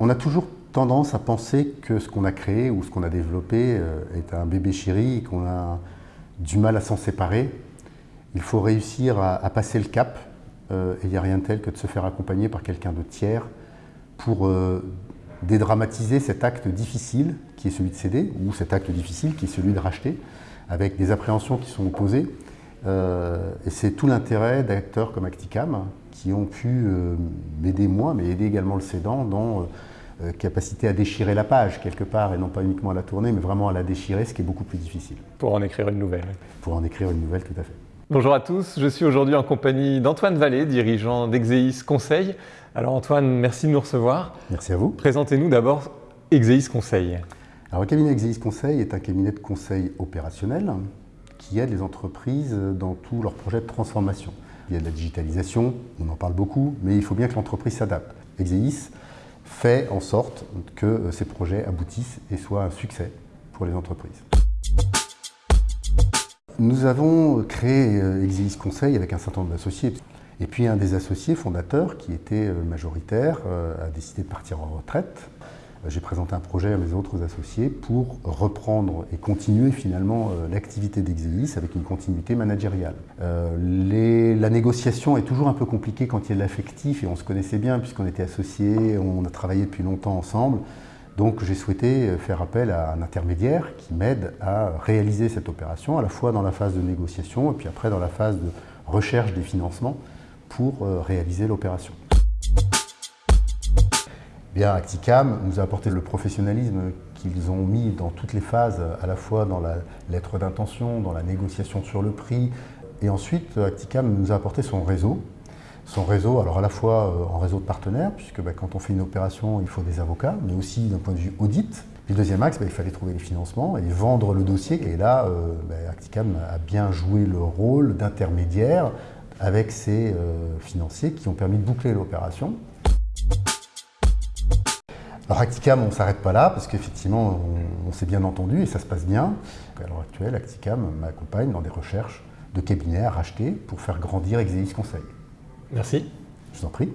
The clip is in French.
On a toujours tendance à penser que ce qu'on a créé ou ce qu'on a développé euh, est un bébé chéri et qu'on a du mal à s'en séparer. Il faut réussir à, passer le cap euh, et il n'y a rien de tel que de se faire accompagner par quelqu'un de tiers pour euh, dédramatiser cet acte difficile qui est celui de céder ou cet acte difficile qui est celui de racheter avec des appréhensions qui sont opposées. et c'est tout l'intérêt d'acteurs comme Acticam qui ont pu m'aider moi, mais aider également le cédant dans capacité à déchirer la page quelque part, et non pas uniquement à la tourner, mais vraiment à la déchirer, ce qui est beaucoup plus difficile. Pour en écrire une nouvelle. Pour en écrire une nouvelle, tout à fait. Bonjour à tous, je suis aujourd'hui en compagnie d'Antoine Vallée, dirigeant d'Exeis Conseil. Alors Antoine, merci de nous recevoir. Merci à vous. Présentez-nous d'abord Exeis Conseil. Alors le cabinet Exeis Conseil est un cabinet de conseil opérationnel qui aide les entreprises dans tous leurs projets de transformation. Il y a de la digitalisation, on en parle beaucoup, mais il faut bien que l'entreprise s'adapte. Exeis fait en sorte que euh, ces projets aboutissent et soient un succès pour les entreprises. Nous avons créé euh, Exilis Conseil avec un certain nombre d'associés. Et puis un des associés fondateurs, qui était euh, majoritaire, a décidé de partir en retraite. Euh, j'ai présenté un projet à mes autres associés pour reprendre et continuer finalement euh, l'activité d'Exelis avec une continuité managériale. Euh, la négociation est toujours un peu compliquée quand il y a de l'affectif et on se connaissait bien puisqu'on était associés, on a travaillé depuis longtemps ensemble. Donc j'ai souhaité faire appel à un intermédiaire qui m'aide à réaliser cette opération, à la fois dans la phase de négociation et puis après dans la phase de recherche des financements pour réaliser l'opération. Acticam nous a apporté le professionnalisme qu'ils ont mis dans toutes les phases, à la fois dans la lettre d'intention, dans la négociation sur le prix. Et ensuite, Acticam nous a apporté son réseau. Son réseau, alors à la fois euh, en réseau de partenaires, puisque bah, quand on fait une opération, il faut des avocats, mais aussi d'un point de vue audit. Puis le deuxième axe, bah, il fallait trouver les financements et vendre le dossier. Et là, euh, bah, Acticam a bien joué le rôle d'intermédiaire avec ses euh, financiers qui ont permis de boucler l'opération. Alors Acticam, on ne s'arrête pas là, parce qu'effectivement, on, s'est bien entendu et ça se passe bien. À l'heure actuelle, Acticam m'accompagne dans des recherches de cabinets à racheter pour faire grandir Exelis Conseil. Merci. Je vous en prie.